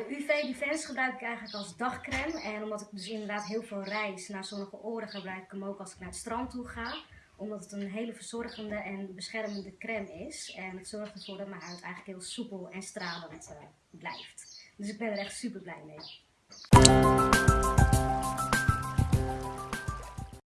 Nou, UV Defense gebruik ik eigenlijk als dagcreme. En omdat ik dus inderdaad heel veel reis naar zonnige oren gebruik ik hem ook als ik naar het strand toe ga. Omdat het een hele verzorgende en beschermende crème is. En het zorgt ervoor dat mijn huid eigenlijk heel soepel en stralend uh, blijft. Dus ik ben er echt super blij mee.